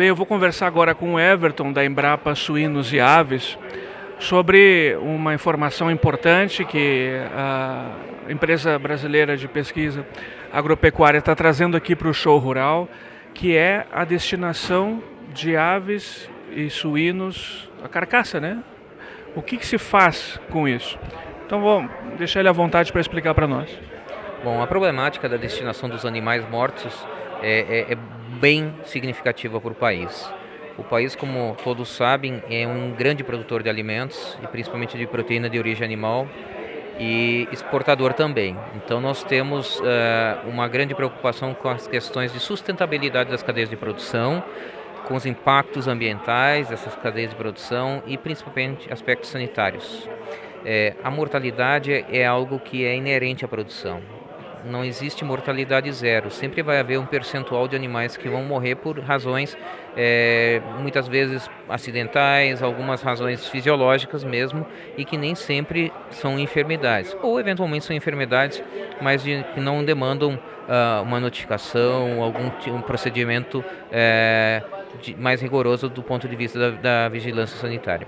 Bem, eu vou conversar agora com o Everton da Embrapa Suínos e Aves sobre uma informação importante que a empresa brasileira de pesquisa agropecuária está trazendo aqui para o show rural, que é a destinação de aves e suínos, a carcaça, né? O que, que se faz com isso? Então vou deixar ele à vontade para explicar para nós. Bom, a problemática da destinação dos animais mortos é, é, é bem significativa para o país. O país, como todos sabem, é um grande produtor de alimentos e principalmente de proteína de origem animal e exportador também. Então nós temos uh, uma grande preocupação com as questões de sustentabilidade das cadeias de produção, com os impactos ambientais dessas cadeias de produção e principalmente aspectos sanitários. É, a mortalidade é algo que é inerente à produção. Não existe mortalidade zero. Sempre vai haver um percentual de animais que vão morrer por razões, é, muitas vezes acidentais, algumas razões fisiológicas mesmo, e que nem sempre são enfermidades. Ou eventualmente são enfermidades, mas de, que não demandam uh, uma notificação, algum um procedimento é, de, mais rigoroso do ponto de vista da, da vigilância sanitária.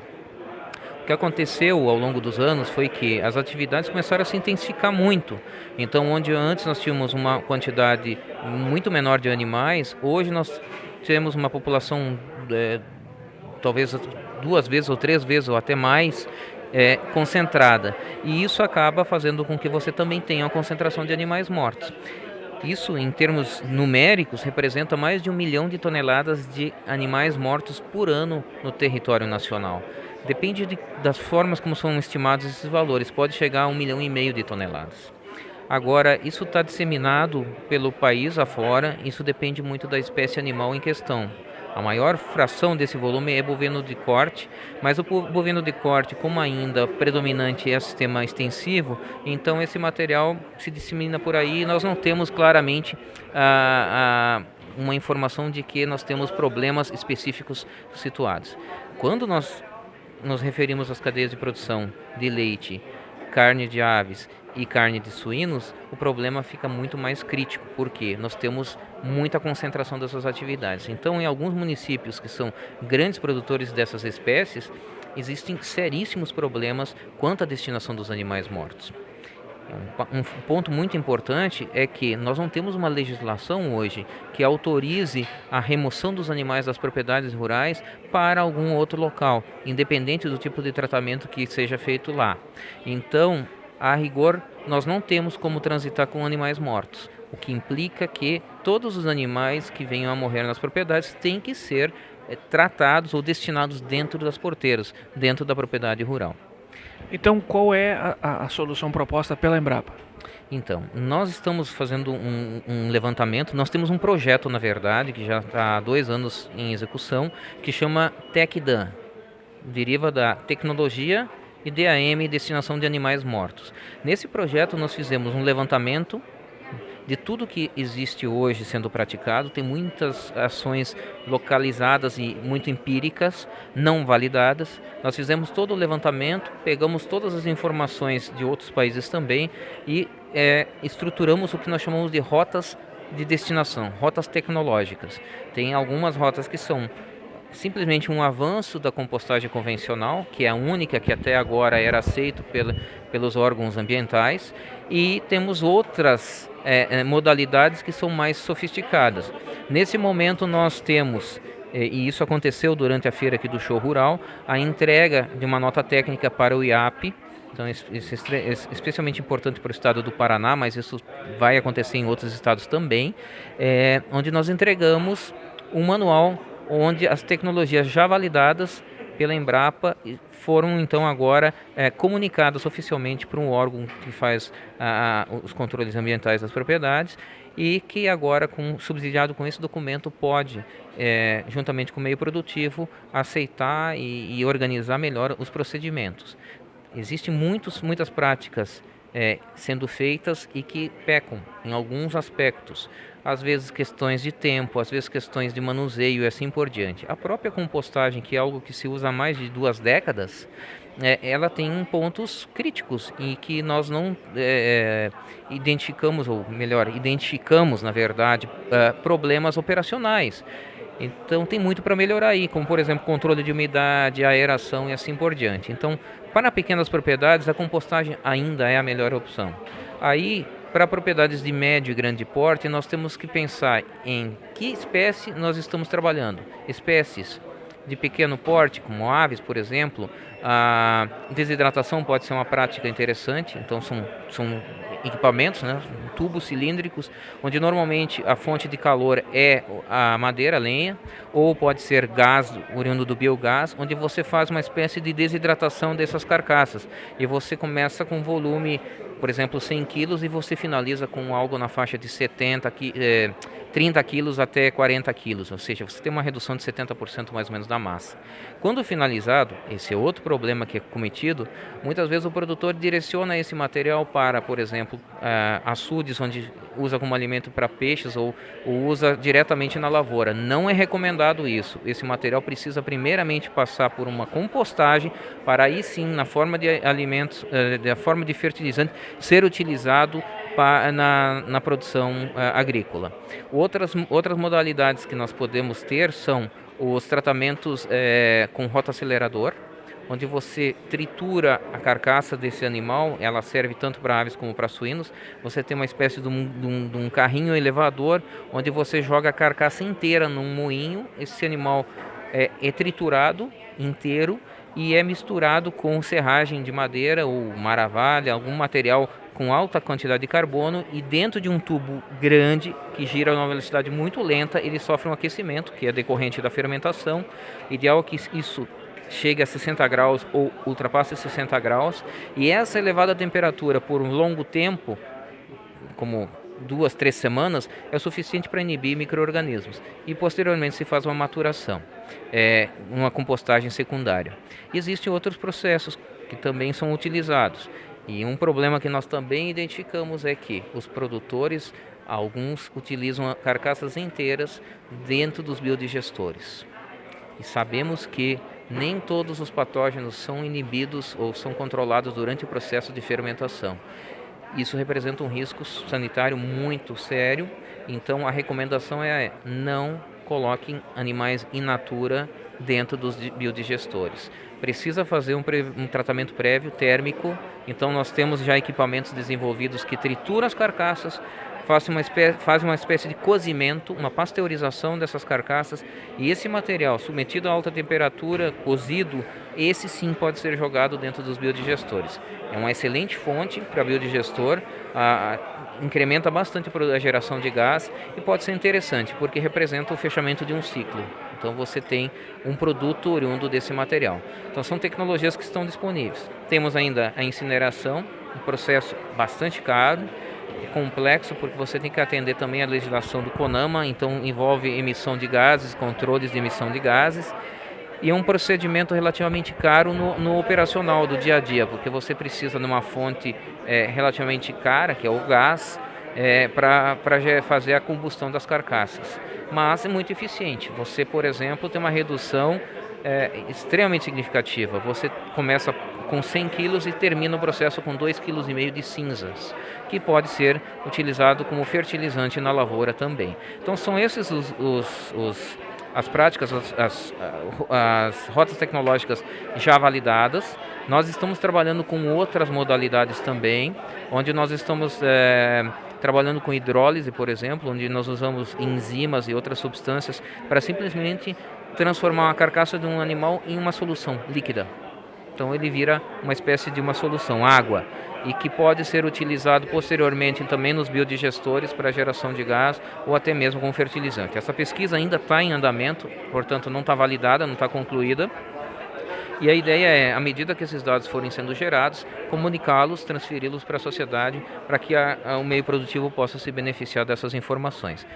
O que aconteceu ao longo dos anos foi que as atividades começaram a se intensificar muito. Então, onde antes nós tínhamos uma quantidade muito menor de animais, hoje nós temos uma população é, talvez duas vezes ou três vezes ou até mais é, concentrada. E isso acaba fazendo com que você também tenha uma concentração de animais mortos. Isso, em termos numéricos, representa mais de um milhão de toneladas de animais mortos por ano no território nacional. Depende de, das formas como são estimados esses valores, pode chegar a um milhão e meio de toneladas. Agora, isso está disseminado pelo país afora, isso depende muito da espécie animal em questão. A maior fração desse volume é bovino de corte, mas o bovino de corte, como ainda predominante é sistema extensivo, então esse material se dissemina por aí e nós não temos claramente ah, ah, uma informação de que nós temos problemas específicos situados. Quando nós nos referimos às cadeias de produção de leite, carne de aves e carne de suínos, o problema fica muito mais crítico, porque nós temos muita concentração dessas atividades. Então, em alguns municípios que são grandes produtores dessas espécies, existem seríssimos problemas quanto à destinação dos animais mortos. Um ponto muito importante é que nós não temos uma legislação hoje que autorize a remoção dos animais das propriedades rurais para algum outro local, independente do tipo de tratamento que seja feito lá. Então, a rigor, nós não temos como transitar com animais mortos, o que implica que todos os animais que venham a morrer nas propriedades têm que ser é, tratados ou destinados dentro das porteiras, dentro da propriedade rural. Então, qual é a, a solução proposta pela Embrapa? Então, nós estamos fazendo um, um, levantamento, nós temos um projeto, na verdade, que já está há dois anos em execução, que chama TecDan, deriva da tecnologia e DAM, destinação de animais mortos. Nesse projeto nós fizemos um levantamento de tudo que existe hoje sendo praticado, tem muitas ações localizadas e muito empíricas, não validadas. Nós fizemos todo o levantamento, pegamos todas as informações de outros países também e é, estruturamos o que nós chamamos de rotas de destinação, rotas tecnológicas. Tem algumas rotas que são simplesmente um avanço da compostagem convencional, que é a única que até agora era aceito pelos órgãos ambientais, e temos outras é, modalidades que são mais sofisticadas. Nesse momento nós temos e isso aconteceu durante a feira aqui do show rural, a entrega de uma nota técnica para o IAP, então isso é especialmente importante para o estado do Paraná, mas isso vai acontecer em outros estados também, é, onde nós entregamos um manual onde as tecnologias já validadas pela Embrapa foram então agora é, comunicadas oficialmente para um órgão que faz a, os controles ambientais das propriedades e que agora, com, subsidiado com esse documento, pode, é, juntamente com o meio produtivo, aceitar e, e organizar melhor os procedimentos. Existem muitos, muitas práticas é, sendo feitas e que pecam em alguns aspectos. Às vezes questões de tempo, às vezes questões de manuseio e assim por diante. A própria compostagem, que é algo que se usa há mais de duas décadas, é, ela tem pontos críticos e que nós não é, é identificamos, ou melhor, identificamos, na verdade, é, problemas operacionais. Então tem muito para melhorar aí, como por exemplo controle de umidade, aeração e assim por diante. Então, para pequenas propriedades, a compostagem ainda é a melhor opção. Aí, para propriedades de médio e grande porte, nós temos que pensar em que espécie nós estamos trabalhando. Espécies de pequeno porte, como aves, por exemplo, a desidratação pode ser uma prática interessante, então são, são equipamentos, né, tubos cilíndricos, onde normalmente a fonte de calor é a madeira, a lenha, ou pode ser gás oriundo do biogás, onde você faz uma espécie de desidratação dessas carcaças e você começa com volume, por exemplo, 100 quilos e você finaliza com algo na faixa de 70 quilos. Eh, 30 quilos até 40 quilos, ou seja, você tem uma redução de 70% mais ou menos da massa. Quando finalizado, esse é outro problema que é cometido, muitas vezes o produtor direciona esse material para, por exemplo, uh, açudes, onde usa como alimento para peixes ou, ou usa diretamente na lavoura. Não é recomendado isso. Esse material precisa primeiramente passar por uma compostagem para aí sim, na forma de alimentos, uh, da forma de fertilizante, ser utilizado na, na produção uh, agrícola. Outras, outras modalidades que nós podemos ter são os tratamentos é, com rota acelerador, onde você tritura a carcaça desse animal, ela serve tanto para aves como para suínos. Você tem uma espécie de um, de, um, de um, carrinho elevador, onde você joga a carcaça inteira num moinho. Esse animal é, é triturado inteiro e é misturado com serragem de madeira ou maravalha, algum material com alta quantidade de carbono e dentro de um tubo grande que gira a uma velocidade muito lenta, ele sofre um aquecimento que é decorrente da fermentação. Ideal que isso chegue a 60 graus ou ultrapasse 60 graus e essa elevada temperatura por um longo tempo, como duas, três semanas, é suficiente para inibir micro-organismos. E posteriormente se faz uma maturação, é, uma compostagem secundária. existem outros processos que também são utilizados. E um problema que nós também identificamos é que os produtores, alguns utilizam carcaças inteiras dentro dos biodigestores. E sabemos que nem todos os patógenos são inibidos ou são controlados durante o processo de fermentação. Isso representa um risco sanitário muito sério, então a recomendação é não coloquem animais in natura dentro dos biodigestores. Precisa fazer um, um, tratamento prévio térmico, então nós temos já equipamentos desenvolvidos que trituram as carcaças, fazem uma, faz uma espécie de cozimento, uma pasteurização dessas carcaças. E esse material submetido a alta temperatura, cozido, esse sim pode ser jogado dentro dos biodigestores. É uma excelente fonte para biodigestor, a, a, incrementa bastante a geração de gás e pode ser interessante porque representa o fechamento de um ciclo. Então você tem um produto oriundo desse material. Então são tecnologias que estão disponíveis. Temos ainda a incineração, um processo bastante caro, complexo porque você tem que atender também a legislação do CONAMA, então envolve emissão de gases, controles de emissão de gases e é um procedimento relativamente caro no, no operacional do dia a dia, porque você precisa de uma fonte é, relativamente cara, que é o gás, é, para fazer a combustão das carcaças. Mas é muito eficiente. Você, por exemplo, tem uma redução é, extremamente significativa. Você começa com 100 quilos e termina o processo com 2,5 kg de cinzas, que pode ser utilizado como fertilizante na lavoura também. Então são esses os, os, os as práticas, as, as, as, rotas tecnológicas já validadas. Nós estamos trabalhando com outras modalidades também, onde nós estamos é, trabalhando com hidrólise, por exemplo, onde nós usamos enzimas e outras substâncias para simplesmente transformar a carcaça de um animal em uma solução líquida. Então ele vira uma espécie de uma solução, água e que pode ser utilizado posteriormente também nos biodigestores para geração de gás ou até mesmo como fertilizante. Essa pesquisa ainda está em andamento, portanto não está validada, não está concluída. E a ideia é, à medida que esses dados forem sendo gerados, comunicá-los, transferi-los para a sociedade, para que a, a, o meio produtivo possa se beneficiar dessas informações.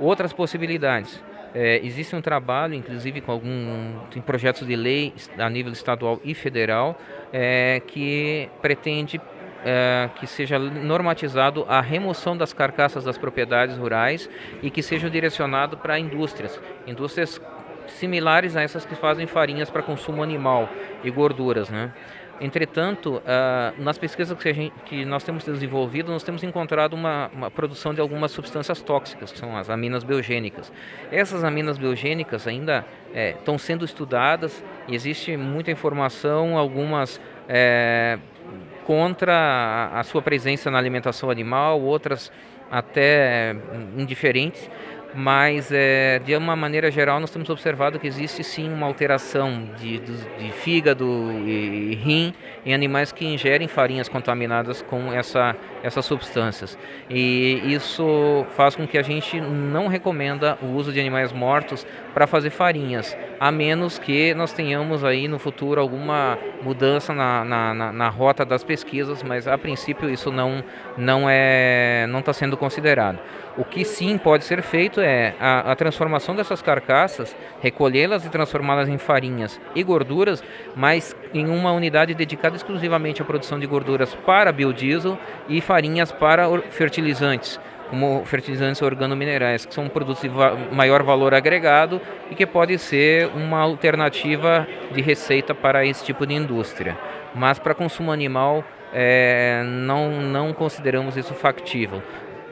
Outras possibilidades. É, existe um trabalho, inclusive com algum tem projetos de lei a nível estadual e federal, é, que pretende é, que seja normatizado a remoção das carcaças das propriedades rurais e que seja direcionado para indústrias, indústrias similares a essas que fazem farinhas para consumo animal e gorduras, né? Entretanto, uh, nas pesquisas que, gente, que, nós temos desenvolvido, nós temos encontrado uma, uma, produção de algumas substâncias tóxicas, que são as aminas biogênicas. Essas aminas biogênicas ainda estão é, sendo estudadas existe muita informação, algumas é, contra a, sua presença na alimentação animal, outras até indiferentes mas é, de uma maneira geral nós temos observado que existe sim uma alteração de, de, de, fígado e rim em animais que ingerem farinhas contaminadas com essa, essas substâncias. E isso faz com que a gente não recomenda o uso de animais mortos para fazer farinhas, a menos que nós tenhamos aí no futuro alguma mudança na, na, na, na rota das pesquisas, mas a princípio isso não não é não está sendo considerado. O que sim pode ser feito é a, a transformação dessas carcaças, recolhê-las e transformá-las em farinhas e gorduras, mas em uma unidade dedicada exclusivamente à produção de gorduras para biodiesel e farinhas para fertilizantes como fertilizantes organominerais, que são produtos de va maior valor agregado e que pode ser uma alternativa de receita para esse tipo de indústria. Mas para consumo animal, é, não, não consideramos isso factível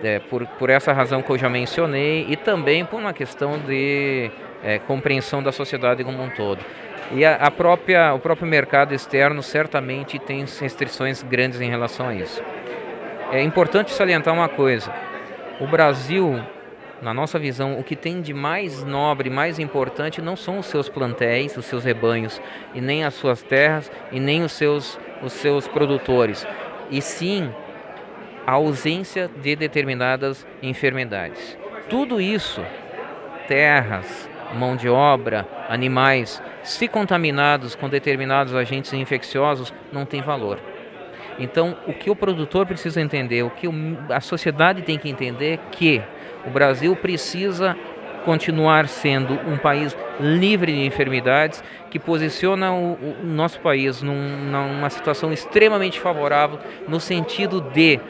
é, por, por essa razão que eu já mencionei e também por uma questão de é, compreensão da sociedade como um todo. E a, a, própria, o próprio mercado externo certamente tem restrições grandes em relação a isso. É importante salientar uma coisa: o Brasil, na nossa visão, o que tem de mais nobre, mais importante não são os seus plantéis, os seus rebanhos, e nem as suas terras, e nem os seus, os seus produtores, e sim a ausência de determinadas enfermidades. Tudo isso, terras, mão de obra, animais, se contaminados com determinados agentes infecciosos, não tem valor. Então, o que o produtor precisa entender, o que a sociedade tem que entender é que o Brasil precisa continuar sendo um país livre de enfermidades, que posiciona o, o nosso país num, numa situação extremamente favorável no sentido de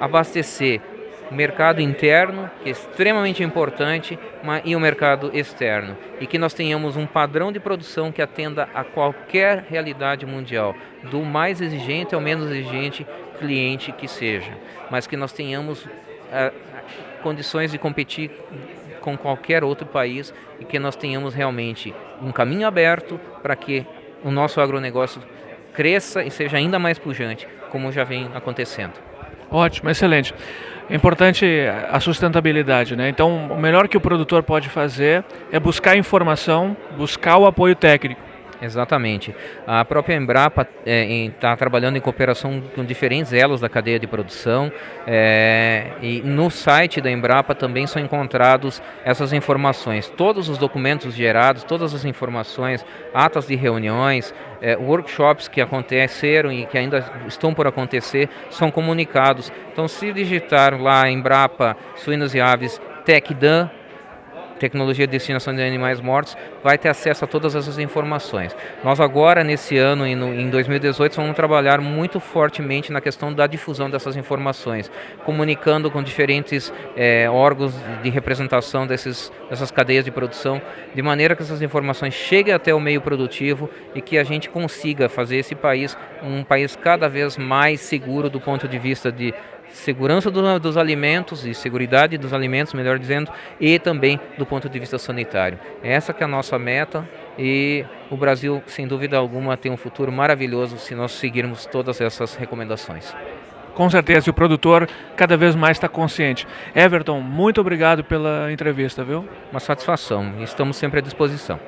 abastecer o mercado interno, que é extremamente importante, e o mercado externo. E que nós tenhamos um padrão de produção que atenda a qualquer realidade mundial, do mais exigente ao menos exigente cliente que seja. Mas que nós tenhamos uh, condições de competir com qualquer outro país e que nós tenhamos realmente um caminho aberto para que o nosso agronegócio cresça e seja ainda mais pujante, como já vem acontecendo. Ótimo, excelente. É importante a sustentabilidade, né? Então, o melhor que o produtor pode fazer é buscar informação, buscar o apoio técnico. Exatamente. A própria Embrapa está é, tá trabalhando em cooperação com diferentes elos da cadeia de produção é, e no site da Embrapa também são encontrados essas informações. Todos os documentos gerados, todas as informações, atas de reuniões, é, workshops que aconteceram e que ainda estão por acontecer são comunicados. Então, se digitar lá Embrapa Suínos e Aves TecDan, tecnologia de destinação de animais mortos, vai ter acesso a todas essas informações. Nós agora, nesse ano e em 2018, vamos trabalhar muito fortemente na questão da difusão dessas informações, comunicando com diferentes é, órgãos de representação desses, dessas cadeias de produção, de maneira que essas informações cheguem até o meio produtivo e que a gente consiga fazer esse país um país cada vez mais seguro do ponto de vista de segurança do, dos alimentos e segurança dos alimentos, melhor dizendo, e também do ponto de vista sanitário. Essa que é a nossa meta e o Brasil, sem dúvida alguma, tem um futuro maravilhoso se nós seguirmos todas essas recomendações. Com certeza, e o produtor cada vez mais está consciente. Everton, muito obrigado pela entrevista, viu? Uma satisfação. Estamos sempre à disposição.